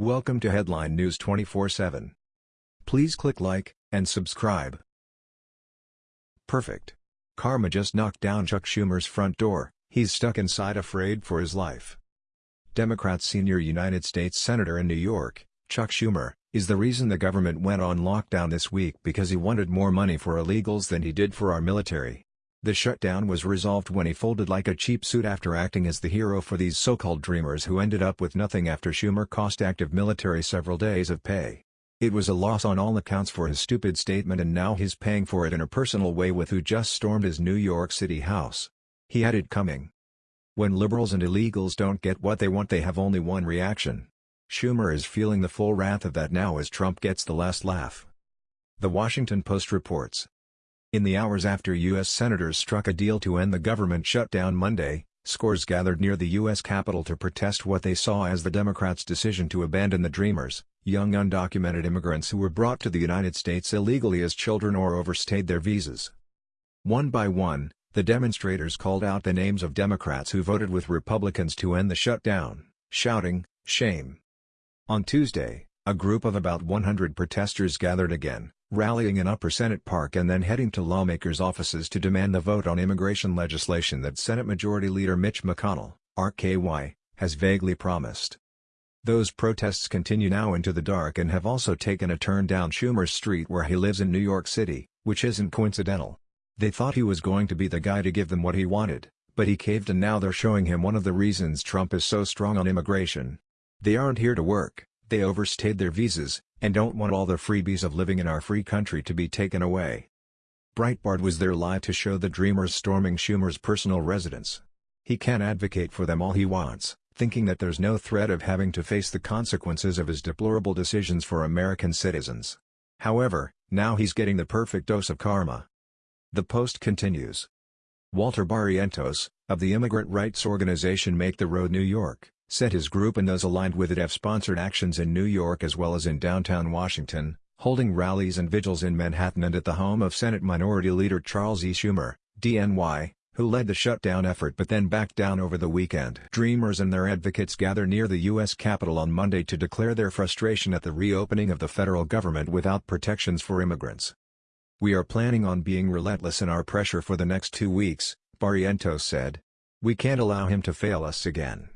Welcome to Headline News 24/7. Please click like and subscribe. Perfect. Karma just knocked down Chuck Schumer's front door. He's stuck inside afraid for his life. Democrat senior United States Senator in New York, Chuck Schumer, is the reason the government went on lockdown this week because he wanted more money for illegals than he did for our military. The shutdown was resolved when he folded like a cheap suit after acting as the hero for these so-called dreamers who ended up with nothing after Schumer cost active military several days of pay. It was a loss on all accounts for his stupid statement and now he's paying for it in a personal way with who just stormed his New York City house. He had it coming. When liberals and illegals don't get what they want they have only one reaction. Schumer is feeling the full wrath of that now as Trump gets the last laugh. The Washington Post reports. In the hours after U.S. senators struck a deal to end the government shutdown Monday, scores gathered near the U.S. Capitol to protest what they saw as the Democrats' decision to abandon the Dreamers, young undocumented immigrants who were brought to the United States illegally as children or overstayed their visas. One by one, the demonstrators called out the names of Democrats who voted with Republicans to end the shutdown, shouting, shame. On Tuesday, a group of about 100 protesters gathered again, rallying in Upper Senate Park and then heading to lawmakers' offices to demand the vote on immigration legislation that Senate Majority Leader Mitch McConnell, RKY, has vaguely promised. Those protests continue now into the dark and have also taken a turn down Schumer's street where he lives in New York City, which isn't coincidental. They thought he was going to be the guy to give them what he wanted, but he caved and now they're showing him one of the reasons Trump is so strong on immigration. They aren't here to work, they overstayed their visas, and don't want all the freebies of living in our free country to be taken away. Breitbart was there live to show the Dreamers storming Schumer's personal residence. He can advocate for them all he wants, thinking that there's no threat of having to face the consequences of his deplorable decisions for American citizens. However, now he's getting the perfect dose of karma. The Post continues. Walter Barrientos, of the immigrant rights organization Make the Road New York, said his group and those aligned with it have sponsored actions in New York as well as in downtown Washington, holding rallies and vigils in Manhattan and at the home of Senate Minority Leader Charles E. Schumer, DNY, who led the shutdown effort but then backed down over the weekend. Dreamers and their advocates gather near the U.S. Capitol on Monday to declare their frustration at the reopening of the federal government without protections for immigrants. We are planning on being relentless in our pressure for the next two weeks, Barrientos said. We can't allow him to fail us again.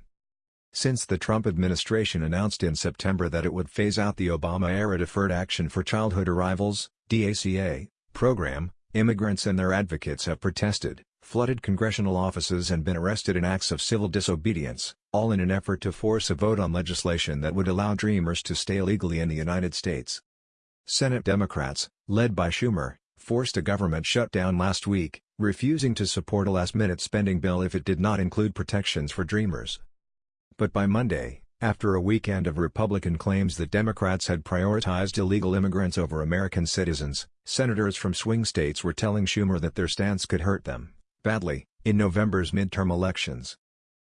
Since the Trump administration announced in September that it would phase out the Obama-era Deferred Action for Childhood Arrivals DACA, program, immigrants and their advocates have protested, flooded congressional offices and been arrested in acts of civil disobedience, all in an effort to force a vote on legislation that would allow Dreamers to stay legally in the United States. Senate Democrats, led by Schumer, forced a government shutdown last week, refusing to support a last-minute spending bill if it did not include protections for Dreamers. But by Monday, after a weekend of Republican claims that Democrats had prioritized illegal immigrants over American citizens, senators from swing states were telling Schumer that their stance could hurt them, badly, in November's midterm elections.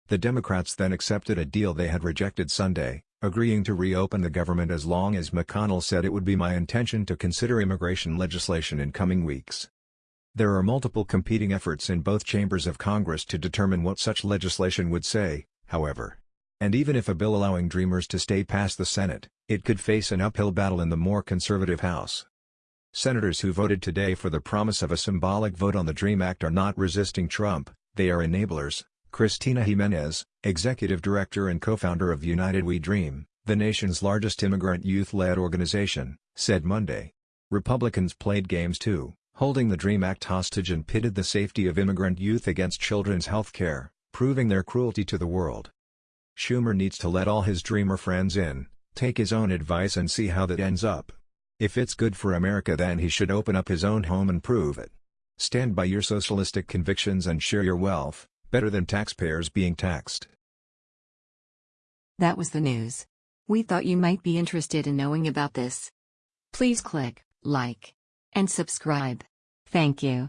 The Democrats then accepted a deal they had rejected Sunday, agreeing to reopen the government as long as McConnell said it would be my intention to consider immigration legislation in coming weeks. There are multiple competing efforts in both chambers of Congress to determine what such legislation would say, however. And even if a bill allowing Dreamers to stay past the Senate, it could face an uphill battle in the more conservative House. Senators who voted today for the promise of a symbolic vote on the DREAM Act are not resisting Trump, they are enablers, Christina Jimenez, executive director and co-founder of United We Dream, the nation's largest immigrant youth-led organization, said Monday. Republicans played games too, holding the DREAM Act hostage and pitted the safety of immigrant youth against children's health care, proving their cruelty to the world. Schumer needs to let all his dreamer friends in, take his own advice and see how that ends up. If it's good for America then he should open up his own home and prove it. Stand by your socialistic convictions and share your wealth, better than taxpayers being taxed. That was the news. We thought you might be interested in knowing about this. Please click like and subscribe. Thank you.